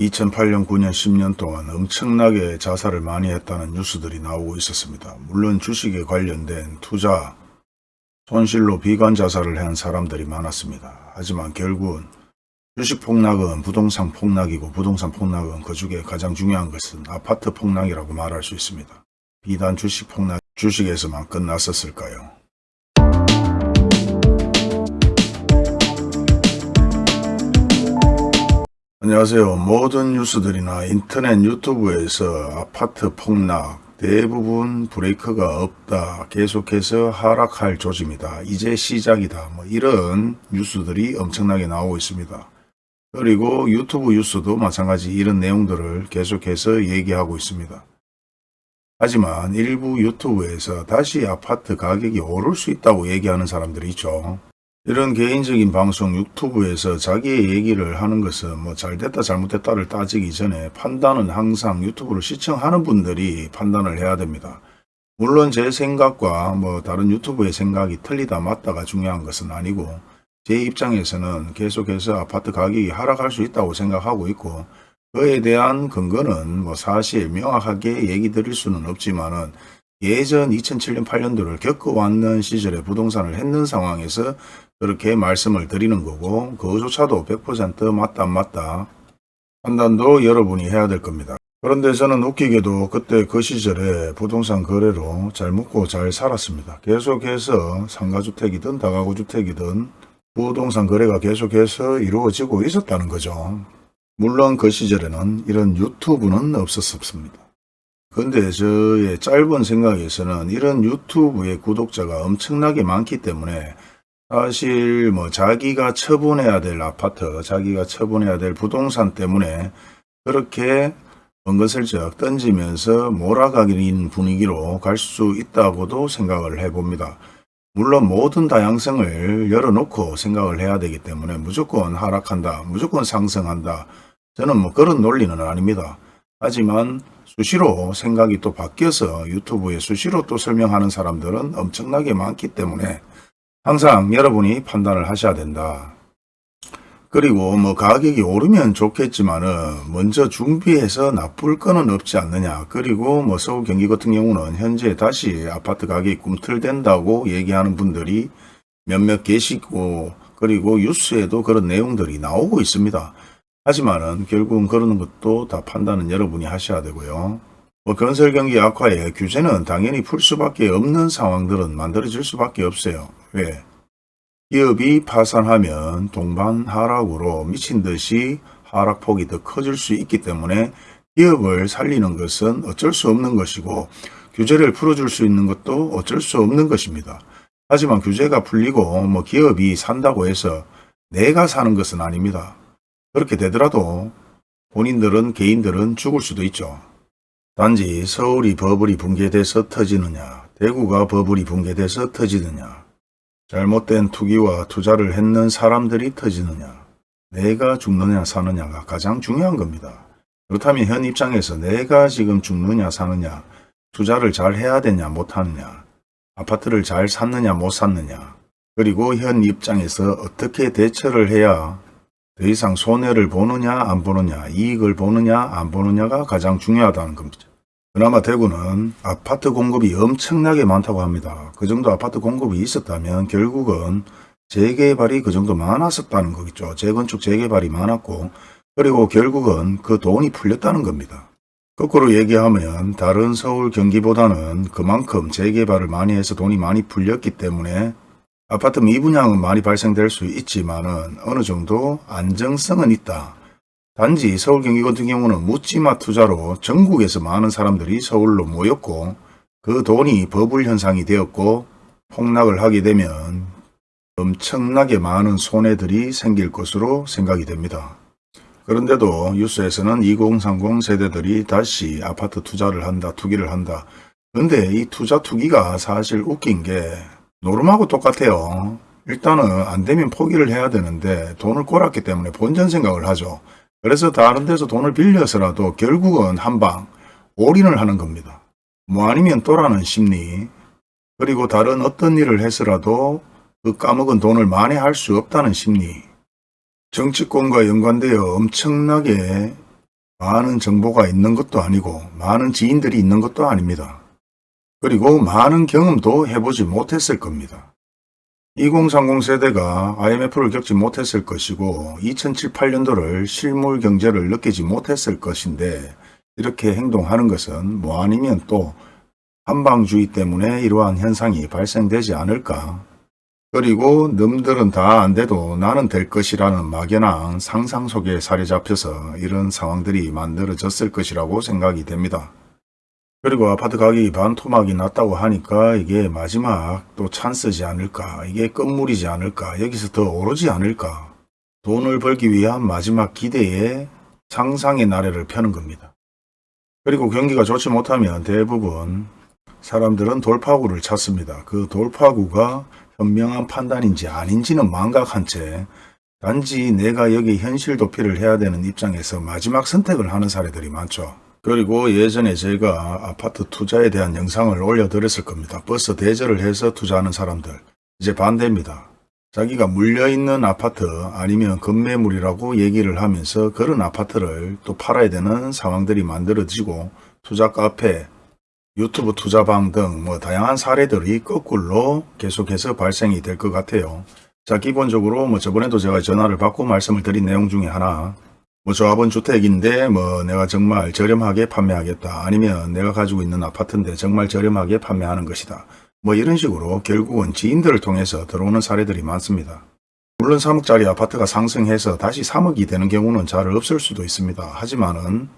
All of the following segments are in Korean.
2008년, 9년, 10년 동안 엄청나게 자살을 많이 했다는 뉴스들이 나오고 있었습니다. 물론 주식에 관련된 투자, 손실로 비관 자살을 한 사람들이 많았습니다. 하지만 결국은 주식 폭락은 부동산 폭락이고 부동산 폭락은 그 중에 가장 중요한 것은 아파트 폭락이라고 말할 수 있습니다. 비단 주식 폭락, 주식에서만 끝났었을까요? 안녕하세요. 모든 뉴스들이나 인터넷 유튜브에서 아파트 폭락 대부분 브레이크가 없다. 계속해서 하락할 조짐이다. 이제 시작이다. 뭐 이런 뉴스들이 엄청나게 나오고 있습니다. 그리고 유튜브 뉴스도 마찬가지 이런 내용들을 계속해서 얘기하고 있습니다. 하지만 일부 유튜브에서 다시 아파트 가격이 오를 수 있다고 얘기하는 사람들이 있죠. 이런 개인적인 방송 유튜브에서 자기의 얘기를 하는 것은 뭐 잘됐다 잘못됐다를 따지기 전에 판단은 항상 유튜브를 시청하는 분들이 판단을 해야 됩니다. 물론 제 생각과 뭐 다른 유튜브의 생각이 틀리다 맞다가 중요한 것은 아니고 제 입장에서는 계속해서 아파트 가격이 하락할 수 있다고 생각하고 있고 그에 대한 근거는 뭐 사실 명확하게 얘기 드릴 수는 없지만은 예전 2007년 8년도를 겪어왔는 시절에 부동산을 했는 상황에서 그렇게 말씀을 드리는 거고 그조차도 100% 맞다 안 맞다 판단도 여러분이 해야 될 겁니다. 그런데 저는 웃기게도 그때 그 시절에 부동산 거래로 잘 먹고 잘 살았습니다. 계속해서 상가주택이든 다가구주택이든 부동산 거래가 계속해서 이루어지고 있었다는 거죠. 물론 그 시절에는 이런 유튜브는 없었습니다. 근데 저의 짧은 생각에서는 이런 유튜브의 구독자가 엄청나게 많기 때문에 사실 뭐 자기가 처분해야 될 아파트, 자기가 처분해야 될 부동산 때문에 그렇게 은근슬쩍 던지면서 몰아가기는 분위기로 갈 수 있다고도 생각을 해봅니다. 물론 모든 다양성을 열어놓고 생각을 해야 되기 때문에 무조건 하락한다, 무조건 상승한다. 저는 뭐 그런 논리는 아닙니다. 하지만 수시로 생각이 또 바뀌어서 유튜브에 수시로 또 설명하는 사람들은 엄청나게 많기 때문에 항상 여러분이 판단을 하셔야 된다. 그리고 뭐 가격이 오르면 좋겠지만은 먼저 준비해서 나쁠 거는 없지 않느냐. 그리고 뭐 서울 경기 같은 경우는 현재 다시 아파트 가격이 꿈틀댄다고 얘기하는 분들이 몇몇 계시고 그리고 뉴스에도 그런 내용들이 나오고 있습니다. 하지만은 결국은 그러는 것도 다 판단은 여러분이 하셔야 되고요. 뭐 건설 경기 악화에 규제는 당연히 풀 수밖에 없는 상황들은 만들어질 수밖에 없어요. 왜? 기업이 파산하면 동반 하락으로 미친 듯이 하락폭이 더 커질 수 있기 때문에 기업을 살리는 것은 어쩔 수 없는 것이고 규제를 풀어줄 수 있는 것도 어쩔 수 없는 것입니다. 하지만 규제가 풀리고 뭐 기업이 산다고 해서 내가 사는 것은 아닙니다. 그렇게 되더라도 본인들은 개인들은 죽을 수도 있죠. 단지 서울이 버블이 붕괴돼서 터지느냐 대구가 버블이 붕괴돼서 터지느냐 잘못된 투기와 투자를 했는 사람들이 터지느냐 내가 죽느냐 사느냐가 가장 중요한 겁니다. 그렇다면 현 입장에서 내가 지금 죽느냐 사느냐 투자를 잘 해야 되냐 못하느냐 아파트를 잘 샀느냐 못 샀느냐 그리고 현 입장에서 어떻게 대처를 해야 더 이상 손해를 보느냐 안 보느냐 이익을 보느냐 안 보느냐가 가장 중요하다는 겁니다. 그나마 대구는 아파트 공급이 엄청나게 많다고 합니다. 그 정도 아파트 공급이 있었다면 결국은 재개발이 그 정도 많았었다는 거겠죠. 재건축 재개발이 많았고 그리고 결국은 그 돈이 풀렸다는 겁니다. 거꾸로 얘기하면 다른 서울 경기보다는 그만큼 재개발을 많이 해서 돈이 많이 풀렸기 때문에 아파트 미분양은 많이 발생될 수 있지만 어느 정도 안정성은 있다. 단지 서울 경기 같은 경우는 묻지마 투자로 전국에서 많은 사람들이 서울로 모였고 그 돈이 버블 현상이 되었고 폭락을 하게 되면 엄청나게 많은 손해들이 생길 것으로 생각이 됩니다. 그런데도 뉴스에서는 2030 세대들이 다시 아파트 투자를 한다, 투기를 한다. 근데 이 투자 투기가 사실 웃긴 게 노름하고 똑같아요. 일단은 안 되면 포기를 해야 되는데 돈을 꼬랐기 때문에 본전 생각을 하죠. 그래서 다른 데서 돈을 빌려서라도 결국은 한방 올인을 하는 겁니다. 뭐 아니면 또라는 심리 그리고 다른 어떤 일을 해서라도 그 까먹은 돈을 만회할 수 없다는 심리 정치권과 연관되어 엄청나게 많은 정보가 있는 것도 아니고 많은 지인들이 있는 것도 아닙니다. 그리고 많은 경험도 해보지 못했을 겁니다. 2030 세대가 IMF를 겪지 못했을 것이고 2007, 8년도를 실물 경제를 느끼지 못했을 것인데 이렇게 행동하는 것은 뭐 아니면 또 한방주의 때문에 이러한 현상이 발생되지 않을까 그리고 놈들은 다 안 돼도 나는 될 것이라는 막연한 상상 속에 살이 잡혀서 이런 상황들이 만들어졌을 것이라고 생각이 됩니다. 그리고 아파트 가격이 반토막이 났다고 하니까 이게 마지막 또 찬스지 않을까 이게 끝물이지 않을까 여기서 더 오르지 않을까 돈을 벌기 위한 마지막 기대에 상상의 나래를 펴는 겁니다. 그리고 경기가 좋지 못하면 대부분 사람들은 돌파구를 찾습니다. 그 돌파구가 현명한 판단인지 아닌지는 망각한 채 단지 내가 여기 현실 도피를 해야 되는 입장에서 마지막 선택을 하는 사례들이 많죠. 그리고 예전에 제가 아파트 투자에 대한 영상을 올려드렸을 겁니다. 버스 대절을 해서 투자하는 사람들. 이제 반대입니다. 자기가 물려있는 아파트 아니면 급매물이라고 얘기를 하면서 그런 아파트를 또 팔아야 되는 상황들이 만들어지고 투자 카페, 유튜브 투자방 등 뭐 다양한 사례들이 거꾸로 계속해서 발생이 될 것 같아요. 자 기본적으로 뭐 저번에도 제가 전화를 받고 말씀을 드린 내용 중에 하나 뭐 조합원 주택인데 뭐 내가 정말 저렴하게 판매하겠다 아니면 내가 가지고 있는 아파트인데 정말 저렴하게 판매하는 것이다. 뭐 이런 식으로 결국은 지인들을 통해서 들어오는 사례들이 많습니다. 물론 3억짜리 아파트가 상승해서 다시 3억이 되는 경우는 잘 없을 수도 있습니다. 하지만은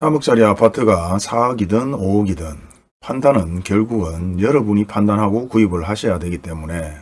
3억짜리 아파트가 4억이든 5억이든 판단은 결국은 여러분이 판단하고 구입을 하셔야 되기 때문에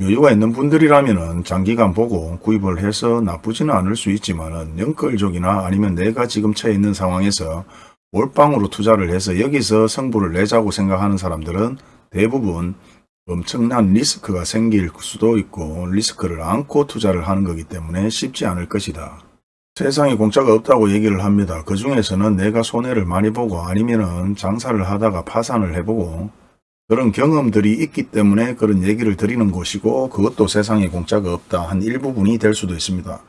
여유가 있는 분들이라면 장기간 보고 구입을 해서 나쁘지는 않을 수 있지만 연끌족이나 아니면 내가 지금 처해 있는 상황에서 몰빵으로 투자를 해서 여기서 성부를 내자고 생각하는 사람들은 대부분 엄청난 리스크가 생길 수도 있고 리스크를 안고 투자를 하는 거기 때문에 쉽지 않을 것이다. 세상에 공짜가 없다고 얘기를 합니다. 그 중에서는 내가 손해를 많이 보고 아니면 은 장사를 하다가 파산을 해보고 그런 경험들이 있기 때문에 그런 얘기를 드리는 것이고 그것도 세상에 공짜가 없다 한 일부분이 될 수도 있습니다.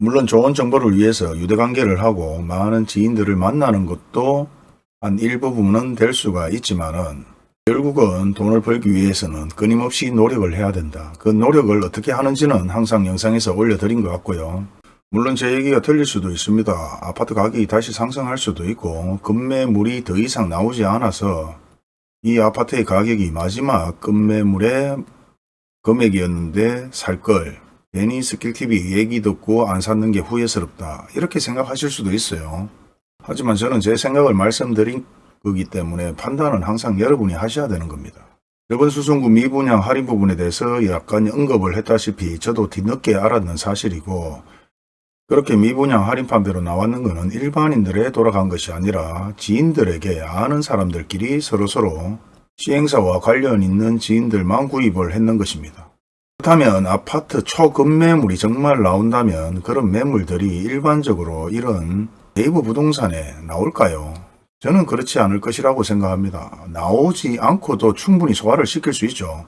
물론 좋은 정보를 위해서 유대관계를 하고 많은 지인들을 만나는 것도 한 일부분은 될 수가 있지만 은 결국은 돈을 벌기 위해서는 끊임없이 노력을 해야 된다. 그 노력을 어떻게 하는지는 항상 영상에서 올려드린 것 같고요. 물론 제 얘기가 틀릴 수도 있습니다. 아파트 가격이 다시 상승할 수도 있고 급매물이 더 이상 나오지 않아서 이 아파트의 가격이 마지막 급매물의 금액이었는데 살걸 괜히 스킬TV 얘기 듣고 안 샀는 게 후회스럽다 이렇게 생각하실 수도 있어요. 하지만 저는 제 생각을 말씀드린 거기 때문에 판단은 항상 여러분이 하셔야 되는 겁니다. 저번 수송구 미분양 할인 부분에 대해서 약간 언급을 했다시피 저도 뒤늦게 알았는 사실이고 그렇게 미분양 할인 판매로 나왔는 것은 일반인들에 돌아간 것이 아니라 지인들에게 아는 사람들끼리 서로서로 시행사와 관련 있는 지인들만 구입을 했는 것입니다. 그렇다면 아파트 초급매물이 정말 나온다면 그런 매물들이 일반적으로 이런 네이버 부동산에 나올까요? 저는 그렇지 않을 것이라고 생각합니다. 나오지 않고도 충분히 소화를 시킬 수 있죠.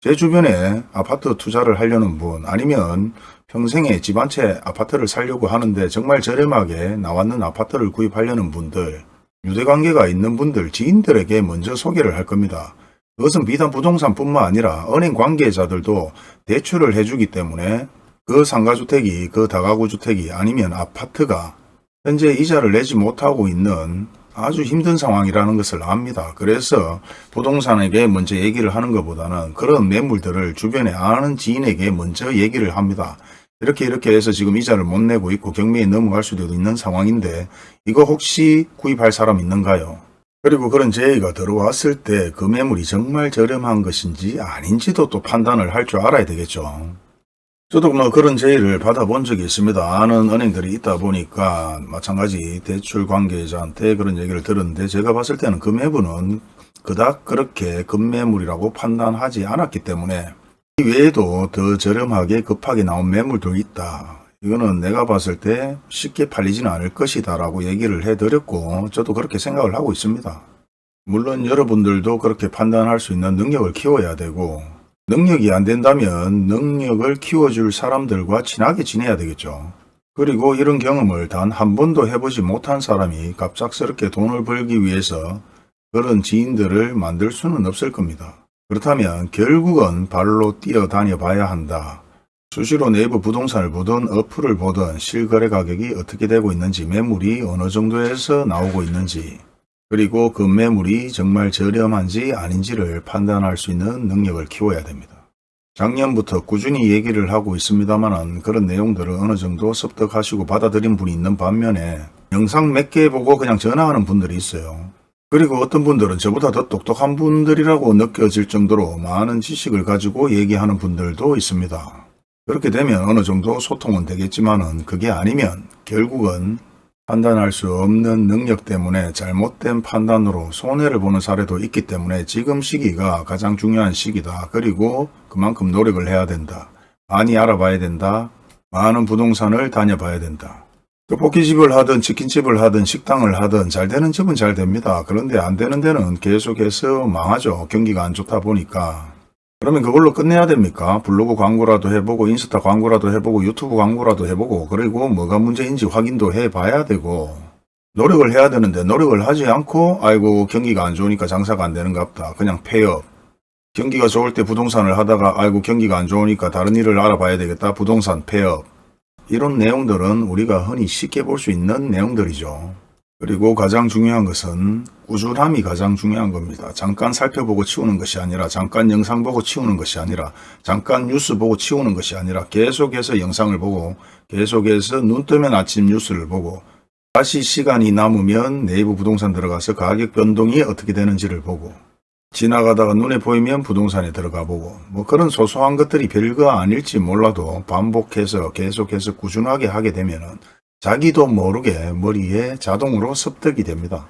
제 주변에 아파트 투자를 하려는 분 아니면 평생에 집 한 채 아파트를 살려고 하는데 정말 저렴하게 나왔는 아파트를 구입하려는 분들 유대관계가 있는 분들 지인들에게 먼저 소개를 할 겁니다. 그것은 비단 부동산뿐만 아니라 은행 관계자들도 대출을 해주기 때문에 그 상가주택이 그 다가구주택이 아니면 아파트가 현재 이자를 내지 못하고 있는 아주 힘든 상황이라는 것을 압니다. 그래서 부동산에게 먼저 얘기를 하는 것보다는 그런 매물들을 주변에 아는 지인에게 먼저 얘기를 합니다. 이렇게 이렇게 해서 지금 이자를 못 내고 있고 경매에 넘어갈 수도 있는 상황인데 이거 혹시 구입할 사람 있는가요? 그리고 그런 제의가 들어왔을 때 그 매물이 정말 저렴한 것인지 아닌지도 또 판단을 할 줄 알아야 되겠죠. 저도 뭐 그런 제의를 받아본 적이 있습니다. 아는 은행들이 있다 보니까 마찬가지 대출 관계자한테 그런 얘기를 들었는데 제가 봤을 때는 그 매물은 그닥 그렇게 급매물이라고 판단하지 않았기 때문에 이 외에도 더 저렴하게 급하게 나온 매물도 있다. 이거는 내가 봤을 때 쉽게 팔리지는 않을 것이다 라고 얘기를 해드렸고 저도 그렇게 생각을 하고 있습니다. 물론 여러분들도 그렇게 판단할 수 있는 능력을 키워야 되고 능력이 안 된다면 능력을 키워줄 사람들과 친하게 지내야 되겠죠. 그리고 이런 경험을 단 한 번도 해보지 못한 사람이 갑작스럽게 돈을 벌기 위해서 그런 지인들을 만들 수는 없을 겁니다. 그렇다면 결국은 발로 뛰어다녀 봐야 한다. 수시로 네이버 부동산을 보든 어플을 보든 실거래 가격이 어떻게 되고 있는지 매물이 어느 정도에서 나오고 있는지 그리고 그 매물이 정말 저렴한지 아닌지를 판단할 수 있는 능력을 키워야 됩니다. 작년부터 꾸준히 얘기를 하고 있습니다만 그런 내용들을 어느 정도 습득하시고 받아들인 분이 있는 반면에 영상 몇 개 보고 그냥 전화하는 분들이 있어요. 그리고 어떤 분들은 저보다 더 똑똑한 분들이라고 느껴질 정도로 많은 지식을 가지고 얘기하는 분들도 있습니다. 그렇게 되면 어느 정도 소통은 되겠지만 은 그게 아니면 결국은 판단할 수 없는 능력 때문에 잘못된 판단으로 손해를 보는 사례도 있기 때문에 지금 시기가 가장 중요한 시기다. 그리고 그만큼 노력을 해야 된다. 많이 알아봐야 된다. 많은 부동산을 다녀봐야 된다. 떡볶이집을 하든 치킨집을 하든 식당을 하든 잘 되는 집은 잘 됩니다. 그런데 안 되는 데는 계속해서 망하죠. 경기가 안 좋다 보니까. 그러면 그걸로 끝내야 됩니까? 블로그 광고라도 해보고 인스타 광고라도 해보고 유튜브 광고라도 해보고 그리고 뭐가 문제인지 확인도 해봐야 되고 노력을 해야 되는데 노력을 하지 않고 아이고 경기가 안 좋으니까 장사가 안 되는갑다. 그냥 폐업. 경기가 좋을 때 부동산을 하다가 아이고 경기가 안 좋으니까 다른 일을 알아봐야 되겠다. 부동산 폐업. 이런 내용들은 우리가 흔히 쉽게 볼 수 있는 내용들이죠. 그리고 가장 중요한 것은 꾸준함이 가장 중요한 겁니다. 잠깐 살펴보고 치우는 것이 아니라 잠깐 영상 보고 치우는 것이 아니라 잠깐 뉴스 보고 치우는 것이 아니라 계속해서 영상을 보고 계속해서 눈 뜨면 아침 뉴스를 보고 다시 시간이 남으면 네이버 부동산 들어가서 가격 변동이 어떻게 되는지를 보고 지나가다가 눈에 보이면 부동산에 들어가 보고 뭐 그런 소소한 것들이 별거 아닐지 몰라도 반복해서 계속해서 꾸준하게 하게 되면은 자기도 모르게 머리에 자동으로 습득이 됩니다.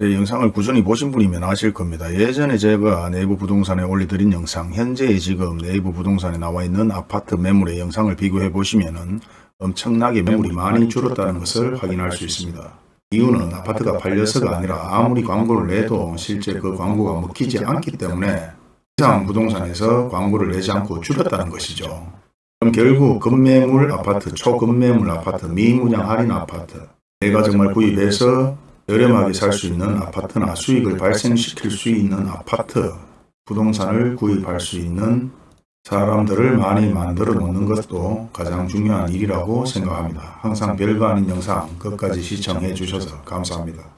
제 영상을 꾸준히 보신 분이면 아실 겁니다. 예전에 제가 네이버 부동산에 올려드린 영상, 현재 지금 네이버 부동산에 나와 있는 아파트 매물의 영상을 비교해 보시면은 엄청나게 매물이 많이 줄었다는 것을 확인할 수 있습니다. 이유는 아파트가 팔려서가 아니라 아무리 광고를 내도 실제 그 광고가 먹히지 않기 때문에 이상 부동산에서 광고를 내지 않고 줄였다는 것이죠. 그럼 결국 급매물 아파트, 초급매물 아파트, 미분양 할인 아파트 내가 정말 구입해서 저렴하게 살 수 있는 아파트나 수익을 발생시킬 수 있는 아파트, 부동산을 구입할 수 있는 사람들을 많이 만들어 놓는 것도 가장 중요한 일이라고 생각합니다. 항상 별거 아닌 영상 끝까지 시청해 주셔서 감사합니다.